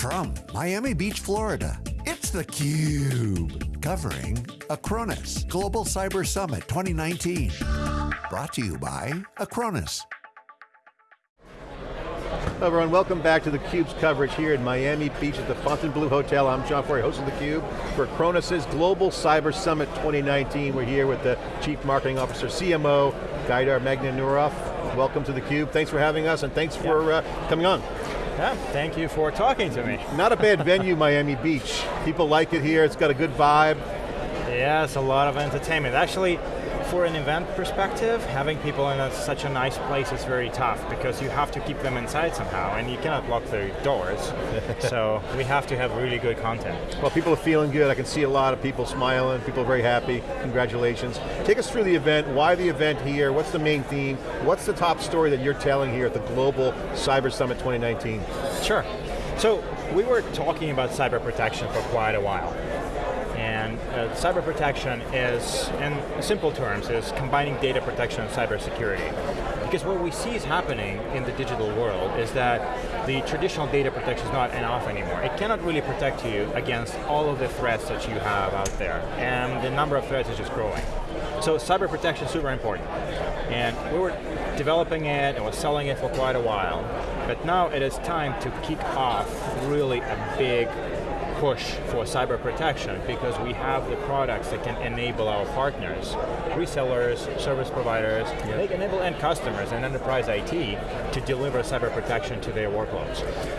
From Miami Beach, Florida, it's theCUBE. Covering Acronis Global Cyber Summit 2019. Brought to you by Acronis. Hello everyone, welcome back to theCUBE's coverage here in Miami Beach at the Fontainebleau Hotel. I'm John Furrier, host of theCUBE for Acronis' Global Cyber Summit 2019. We're here with the Chief Marketing Officer, CMO, Gaidar Magdanurov. Welcome to theCUBE, thanks for having us and thanks for uh, coming on. Yeah, thank you for talking to me. Not a bad venue, Miami Beach. People like it here, it's got a good vibe. Yes, a lot of entertainment. Actually, for an event perspective, having people in a, such a nice place is very tough because you have to keep them inside somehow and you cannot lock the doors. so we have to have really good content. Well, people are feeling good. I can see a lot of people smiling, people are very happy. Congratulations. Take us through the event, why the event here, what's the main theme, what's the top story that you're telling here at the Global Cyber Summit 2019? Sure. So, we were talking about cyber protection for quite a while. Uh, cyber protection is, in simple terms, is combining data protection and cyber security. Because what we see is happening in the digital world is that the traditional data protection is not enough anymore. It cannot really protect you against all of the threats that you have out there. And the number of threats is just growing. So cyber protection is super important. And we were developing it and was selling it for quite a while. But now it is time to kick off really a big push for cyber protection because we have the products that can enable our partners, resellers, service providers, yep. they can enable end customers and enterprise IT to deliver cyber protection to their workloads.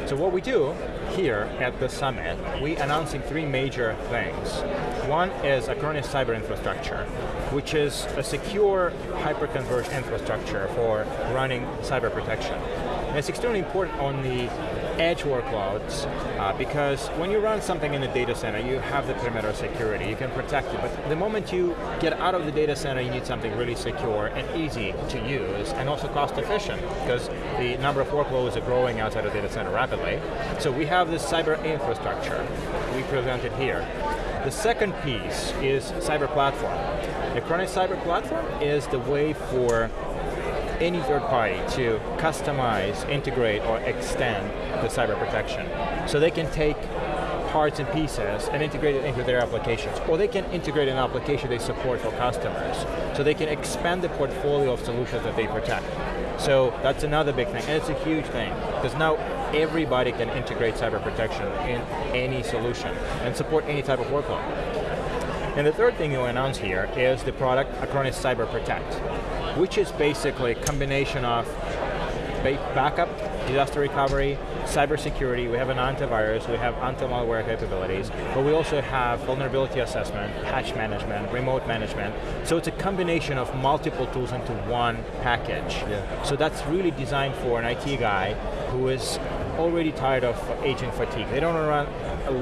So what we do here at the summit, we announcing three major things. One is Acronis Cyber Infrastructure, which is a secure hyper-converged infrastructure for running cyber protection. And it's extremely important on the edge workloads, uh, because when you run something in the data center, you have the perimeter security, you can protect it, but the moment you get out of the data center, you need something really secure and easy to use, and also cost efficient, because the number of workloads are growing outside of the data center rapidly. So we have this cyber infrastructure, we presented here. The second piece is cyber platform. The Acronis Cyber Platform is the way for any third party to customize, integrate, or extend the cyber protection. So they can take parts and pieces and integrate it into their applications. Or they can integrate an application they support for customers. So they can expand the portfolio of solutions that they protect. So that's another big thing, and it's a huge thing, because now everybody can integrate cyber protection in any solution and support any type of workload. And the third thing you announce here is the product Acronis Cyber Protect which is basically a combination of backup, disaster recovery, cybersecurity, we have an antivirus, we have anti-malware capabilities, but we also have vulnerability assessment, patch management, remote management. So it's a combination of multiple tools into one package. Yeah. So that's really designed for an IT guy who is already tired of agent fatigue. They don't run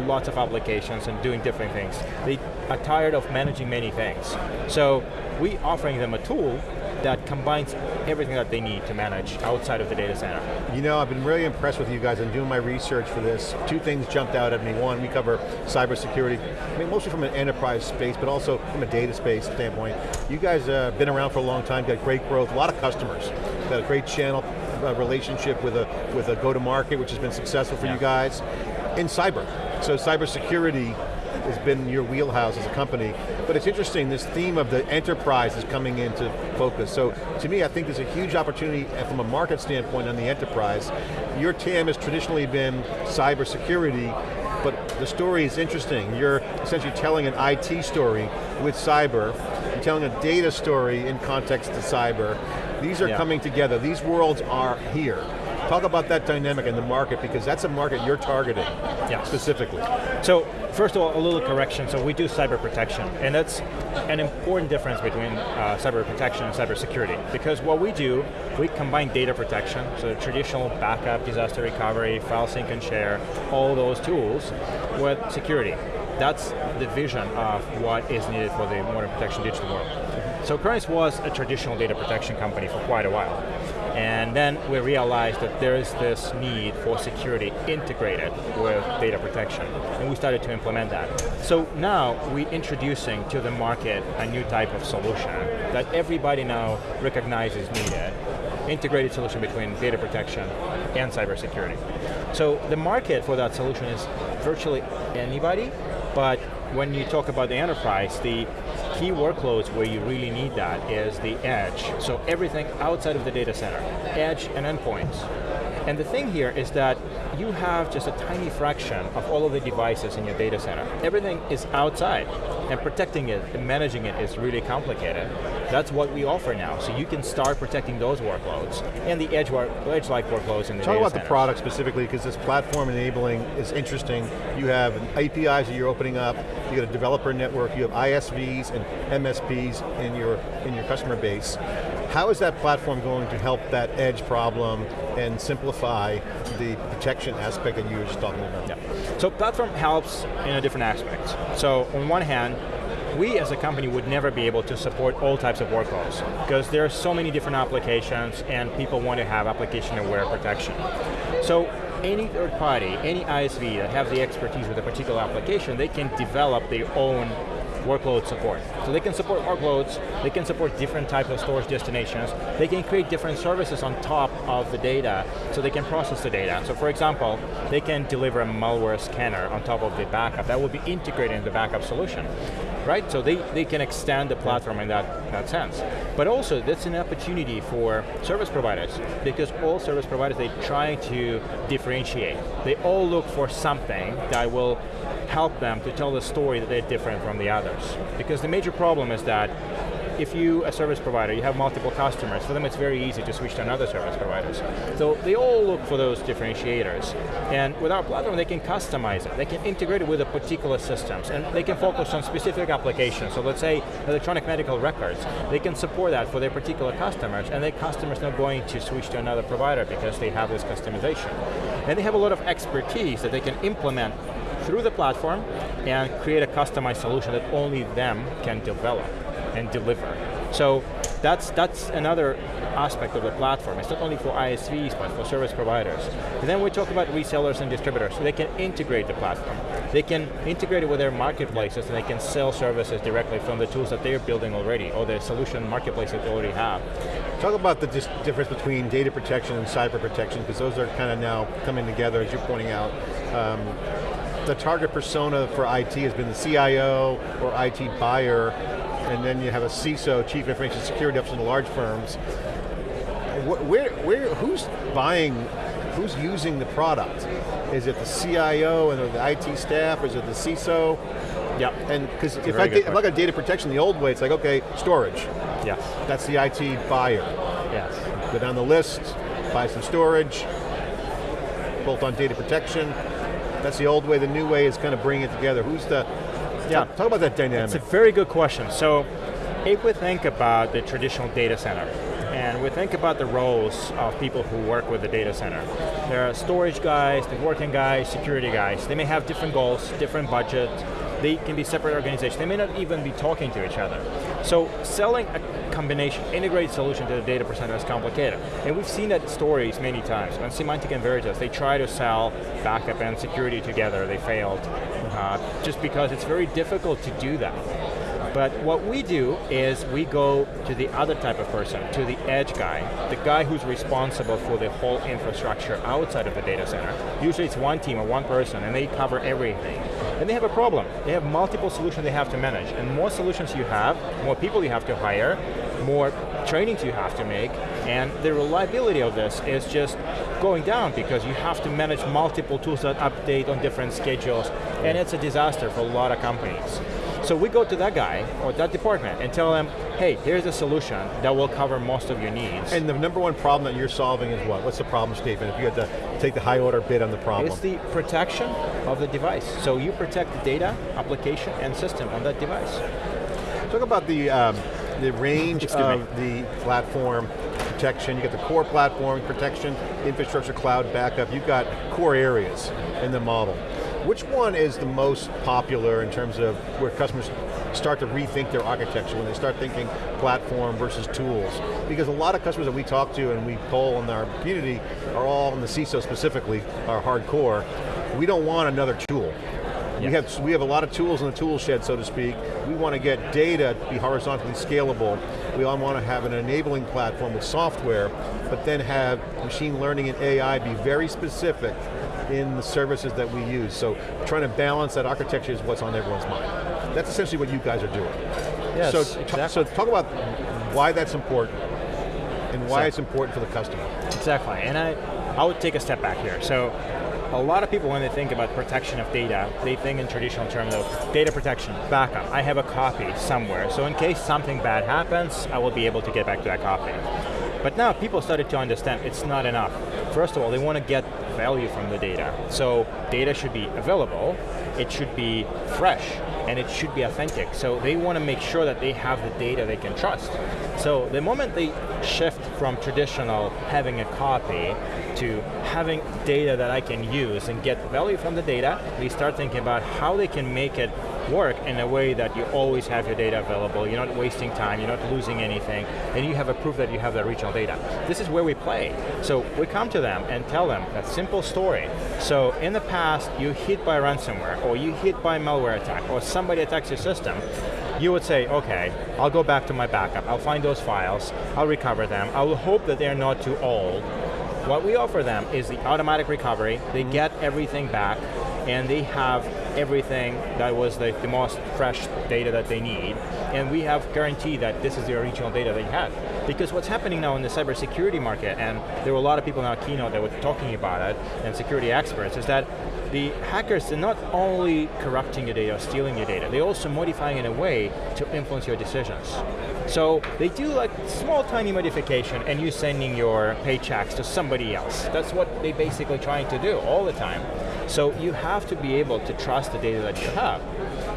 lots of applications and doing different things. They are tired of managing many things. So we offering them a tool that combines everything that they need to manage outside of the data center. You know, I've been really impressed with you guys and doing my research for this. Two things jumped out at me. One, we cover cybersecurity, I mean, mostly from an enterprise space, but also from a data space standpoint. You guys have uh, been around for a long time, got great growth, a lot of customers, got a great channel uh, relationship with a, with a go-to-market, which has been successful for yeah. you guys, in cyber. So cybersecurity has been your wheelhouse as a company. But it's interesting, this theme of the enterprise is coming into focus. So to me, I think there's a huge opportunity uh, from a market standpoint on the enterprise. Your TAM has traditionally been cybersecurity, but the story is interesting. You're essentially telling an IT story with cyber, you're telling a data story in context to cyber. These are yeah. coming together, these worlds are here. Talk about that dynamic in the market because that's a market you're targeting specifically. So, first of all, a little correction. So we do cyber protection, and that's an important difference between uh, cyber protection and cyber security. Because what we do, we combine data protection, so traditional backup, disaster recovery, file sync and share, all those tools, with security. That's the vision of what is needed for the modern protection digital world. So Acronis was a traditional data protection company for quite a while. And then we realized that there is this need for security integrated with data protection. And we started to implement that. So now we're introducing to the market a new type of solution that everybody now recognizes needed. integrated solution between data protection and cybersecurity. So the market for that solution is virtually anybody, but when you talk about the enterprise, the key workloads where you really need that is the edge. So everything outside of the data center, edge and endpoints. And the thing here is that you have just a tiny fraction of all of the devices in your data center. Everything is outside, and protecting it and managing it is really complicated. That's what we offer now, so you can start protecting those workloads and the edge-like edge-like workloads in the Talk about centers. the product specifically, because this platform enabling is interesting. You have APIs that you're opening up, you got a developer network, you have ISVs and MSPs in your, in your customer base. How is that platform going to help that edge problem and simplify the protection aspect that you were just talking about? Yeah. So platform helps in a different aspect. So on one hand, we as a company would never be able to support all types of workloads because there are so many different applications and people want to have application aware protection. So any third party, any ISV that have the expertise with a particular application, they can develop their own workload support. So they can support workloads, they can support different types of storage destinations, they can create different services on top of the data so they can process the data. So for example, they can deliver a malware scanner on top of the backup. That will be integrated in the backup solution. Right, so they, they can extend the platform in that, that sense. But also, that's an opportunity for service providers, because all service providers, they try to differentiate. They all look for something that will help them to tell the story that they're different from the others. Because the major problem is that if you, a service provider, you have multiple customers, for them it's very easy to switch to another service providers. So they all look for those differentiators. And with our platform, they can customize it. They can integrate it with a particular systems, and they can focus on specific applications. So let's say electronic medical records, they can support that for their particular customers, and their customers not going to switch to another provider because they have this customization. And they have a lot of expertise that they can implement through the platform and create a customized solution that only them can develop and deliver. So that's, that's another aspect of the platform. It's not only for ISVs, but for service providers. And then we talk about resellers and distributors, so they can integrate the platform. They can integrate it with their marketplaces and they can sell services directly from the tools that they're building already, or the solution marketplace that they already have. Talk about the difference between data protection and cyber protection, because those are kind of now coming together, as you're pointing out. Um, the target persona for IT has been the CIO or IT buyer, and then you have a CISO, Chief Information Security Officer in the large firms. Where, where, who's buying, who's using the product? Is it the CIO and the IT staff, is it the CISO? Yeah. And because if, I if I got data protection the old way, it's like, okay, storage. Yes. That's the IT buyer. Yes. Go down the list, buy some storage, bolt on data protection. That's the old way, the new way is kind of bringing it together. Who's the, yeah. talk, talk about that dynamic. It's a very good question. So, if we think about the traditional data center, and we think about the roles of people who work with the data center. There are storage guys, networking guys, security guys. They may have different goals, different budget, they can be separate organizations. They may not even be talking to each other. So selling a combination, integrated solution to the data center is complicated. And we've seen that stories many times. On Symantec and Veritas, they try to sell backup and security together, they failed. Uh, just because it's very difficult to do that. But what we do is we go to the other type of person, to the edge guy, the guy who's responsible for the whole infrastructure outside of the data center. Usually it's one team or one person and they cover everything. And they have a problem. They have multiple solutions they have to manage. And more solutions you have, more people you have to hire, more trainings you have to make, and the reliability of this is just going down because you have to manage multiple tools that update on different schedules, and it's a disaster for a lot of companies. So we go to that guy or that department and tell them, hey, here's a solution that will cover most of your needs. And the number one problem that you're solving is what? What's the problem statement if you had to take the high order bid on the problem? It's the protection of the device. So you protect the data, application, and system on that device. Talk about the, um, the range of the platform protection. You got the core platform protection, infrastructure, cloud backup. You've got core areas in the model. Which one is the most popular in terms of where customers start to rethink their architecture, when they start thinking platform versus tools? Because a lot of customers that we talk to and we poll in our community are all in the CISO specifically, are hardcore. We don't want another tool. We, have, we have a lot of tools in the tool shed, so to speak. We want to get data to be horizontally scalable. We all want to have an enabling platform with software, but then have machine learning and AI be very specific in the services that we use. So trying to balance that architecture is what's on everyone's mind. That's essentially what you guys are doing. Yes, so, exactly. so talk about why that's important and why So- it's important for the customer. Exactly, and I, I would take a step back here. So, a lot of people when they think about protection of data, they think in traditional terms of data protection, backup. I have a copy somewhere, so in case something bad happens, I will be able to get back to that copy. But now people started to understand it's not enough. First of all, they want to get value from the data. So data should be available, it should be fresh, and it should be authentic. So they want to make sure that they have the data they can trust. So the moment they shift from traditional having a copy to having data that I can use and get value from the data, they start thinking about how they can make it work in a way that you always have your data available, you're not wasting time, you're not losing anything, and you have a proof that you have that regional data. This is where we play. So we come to them and tell them that simple story. So in the past, you hit by ransomware, or you hit by malware attack, or somebody attacks your system, you would say, okay, I'll go back to my backup, I'll find those files, I'll recover them, I will hope that they're not too old. What we offer them is the automatic recovery, they mm-hmm. get everything back, and they have everything that was the, the most fresh data that they need, and we have guaranteed that this is the original data they had. Because what's happening now in the cybersecurity market, and there were a lot of people in our keynote that were talking about it, and security experts, is that the hackers are not only corrupting your data, or stealing your data, they're also modifying it in a way to influence your decisions. So they do like small tiny modification and you sending your paychecks to somebody else. That's what they're basically trying to do all the time. So you have to be able to trust the data that you have.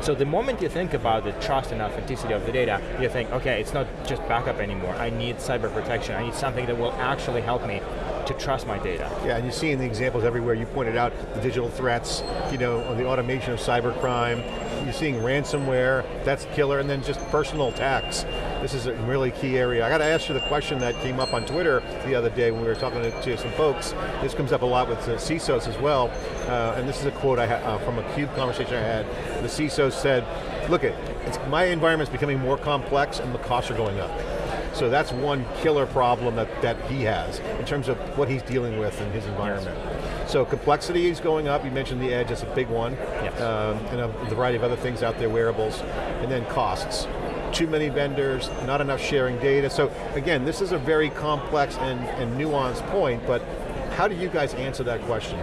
So the moment you think about the trust and authenticity of the data, you think, okay, it's not just backup anymore. I need cyber protection. I need something that will actually help me to trust my data. Yeah, and you're seeing the examples everywhere. You pointed out the digital threats, you know, the automation of cybercrime. You're seeing ransomware, that's killer, and then just personal attacks. This is a really key area. I got to ask you the question that came up on Twitter the other day when we were talking to, to some folks. This comes up a lot with the CISOs as well, uh, and this is a quote I uh, from a CUBE conversation I had. The CISO said, look, it, it's, my environment's becoming more complex and the costs are going up. So that's one killer problem that, that he has in terms of what he's dealing with in his environment. So complexity is going up, you mentioned the edge, that's a big one. Yes. Um, and a variety of other things out there, wearables. And then costs. Too many vendors, not enough sharing data. So again, this is a very complex and, and nuanced point, but how do you guys answer that question?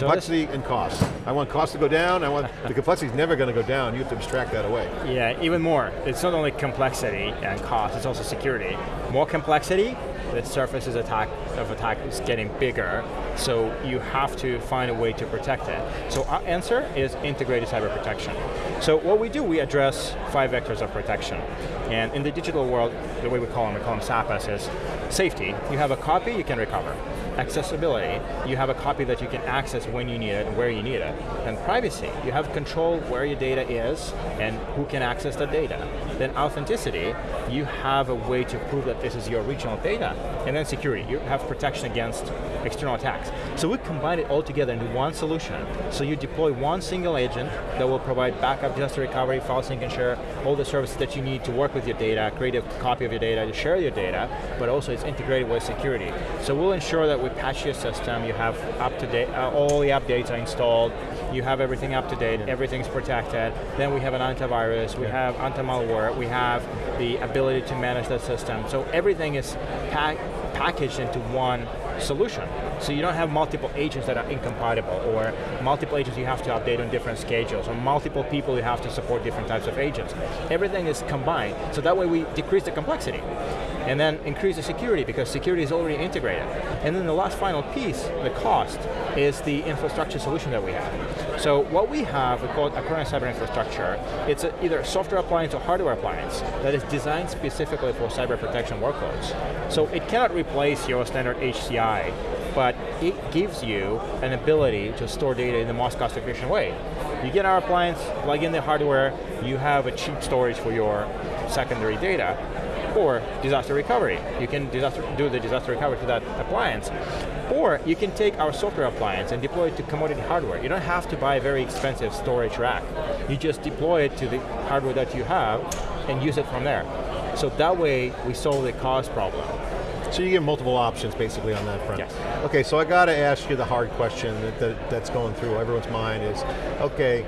So complexity and cost. I want cost to go down, I want, the complexity is never going to go down, you have to abstract that away. Yeah, even more. It's not only complexity and cost, it's also security. More complexity, the surfaces attack of attack is getting bigger, so you have to find a way to protect it. So our answer is integrated cyber protection. So what we do, we address five vectors of protection. And in the digital world, the way we call them, we call them SAPAS, is safety. You have a copy, you can recover. Accessibility, you have a copy that you can access when you need it and where you need it. And privacy, you have control where your data is and who can access the data. Then authenticity, you have a way to prove that this is your original data. And then security, you have protection against external attacks. So we combine it all together into one solution. So you deploy one single agent that will provide backup, disaster recovery, file sync and share, all the services that you need to work with your data, create a copy of your data, to share your data, but also it's integrated with security. So we'll ensure that we patch your system, you have up to date, uh, all the updates are installed, you have everything up to date, everything's protected, then we have an antivirus, we have anti-malware, we have the ability to manage that system. So everything is pack packaged into one solution. So you don't have multiple agents that are incompatible, or multiple agents you have to update on different schedules, or multiple people you have to support different types of agents. Everything is combined, so that way we decrease the complexity. And then increase the security, because security is already integrated. And then the last final piece, the cost, is the infrastructure solution that we have. So what we have, we call it Acronis Cyber Infrastructure. It's a, either a software appliance or hardware appliance that is designed specifically for cyber protection workloads. So it cannot replace your standard HCI, but it gives you an ability to store data in the most cost efficient way. You get our appliance, plug in the hardware, you have a cheap storage for your secondary data, or disaster recovery. You can disaster, do the disaster recovery to that appliance. Or you can take our software appliance and deploy it to commodity hardware. You don't have to buy a very expensive storage rack. You just deploy it to the hardware that you have and use it from there. So that way, we solve the cost problem. So you get multiple options basically on that front. Yes. Okay, so I got to ask you the hard question that, that, that's going through everyone's mind is, okay,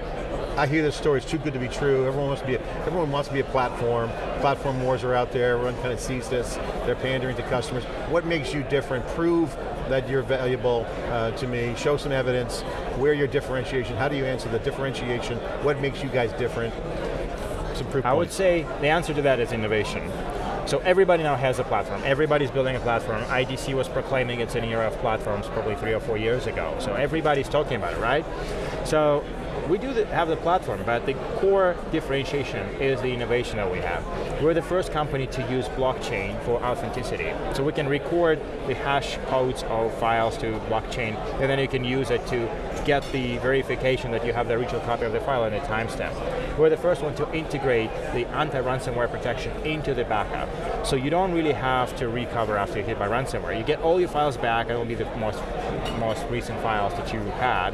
I hear this story, it's too good to be true, everyone wants to be a, everyone wants to be a platform, platform wars are out there, everyone kind of sees this, they're pandering to customers. What makes you different? Prove that you're valuable uh, to me, show some evidence, where your differentiation, how do you answer the differentiation, what makes you guys different? Some proof I would say the answer to that is innovation. So everybody now has a platform. Everybody's building a platform. IDC was proclaiming it's an era of platforms probably three or four years ago. So everybody's talking about it, right? So we do have the platform, but the core differentiation is the innovation that we have. We're the first company to use blockchain for authenticity. So we can record the hash codes of files to blockchain, and then you can use it to get the verification that you have the original copy of the file and a timestamp. We're the first one to integrate the anti-ransomware protection into the backup. So you don't really have to recover after you're hit by ransomware. You get all your files back, and it'll be the most, most recent files that you had.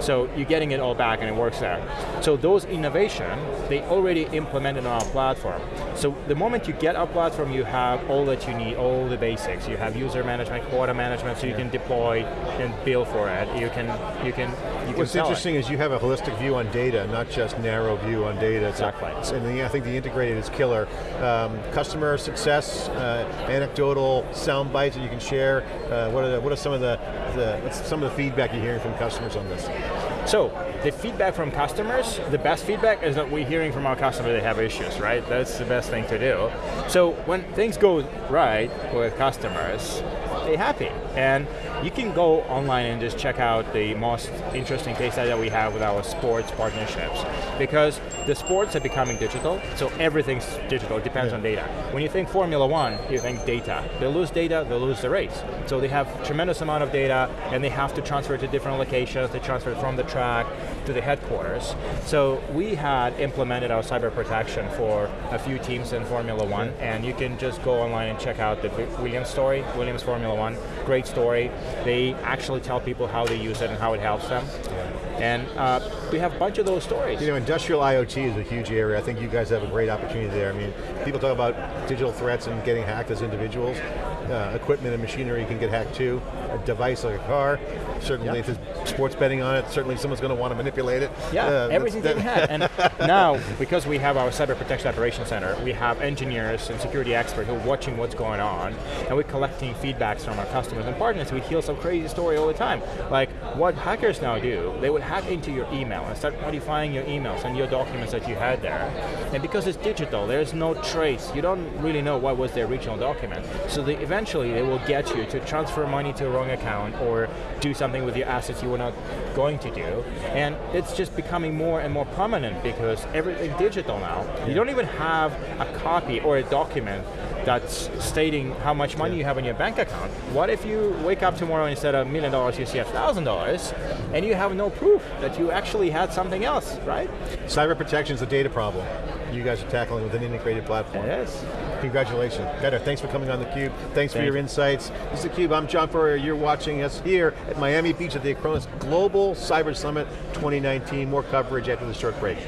So you're getting it all back and it works there. So those innovation, they already implemented on our platform. So the moment you get our platform, you have all that you need, all the basics. You have user management, quota management, so you can deploy and bill for it. You can, you can, you What's it. interesting is you have a holistic view on data, not just narrow view on data. So- Exactly. And the, I think the integrated is killer. Um, customer success, uh, anecdotal sound bites that you can share. Uh, what, are the, what are some of the, the some of the feedback you're hearing from customers on this? So, the feedback from customers, the best feedback is that we're hearing from our customers they have issues, right? That's the best thing to do. So when things go right with customers, they're happy. And you can go online and just check out the most interesting case study that we have with our sports partnerships. Because the sports are becoming digital, so everything's digital, it depends Yeah. on data. When you think Formula One, you think data. They lose data, they lose the race. So they have tremendous amount of data and they have to transfer it to different locations, they transfer it from the track to the headquarters. So we had implemented our cyber protection for a few teams in Formula One and you can just go online and check out the Williams story, Williams Formula One, great story. They actually tell people how they use it and how it helps them. And uh, we have a bunch of those stories. You know, industrial IoT is a huge area. I think you guys have a great opportunity there. I mean, people talk about digital threats and getting hacked as individuals. Uh, equipment and machinery can get hacked too. A device like a car, certainly if there's sports betting on it, certainly someone's going to want to manipulate it. Yeah, Uh, everything's that's- getting hacked. And now, because we have our Cyber Protection Operations Center, we have engineers and security experts who are watching what's going on, and we're collecting feedbacks from our customers and partners. We hear some crazy story all the time. Like, what hackers now do, they would hack into your email and start modifying your emails and your documents that you had there. And because it's digital, there's no trace. You don't really know what was the original document. So they, eventually, they will get you to transfer money to a wrong account or do something with your assets you were not going to do. And it's just becoming more and more prominent because everything digital now. You don't even have a copy or a document that's stating how much money you have in your bank account. What if you wake up tomorrow and instead of a million dollars you see a thousand dollars and you have no proof that you actually had something else, right? Cyber protection is a data problem. You guys are tackling with an integrated platform. Yes. Congratulations. Better, thanks for coming on theCUBE. Thanks for your you. insights. This is theCUBE, I'm John Furrier. You're watching us here at Miami Beach at the Acronis Global Cyber Summit 2019. More coverage after this short break.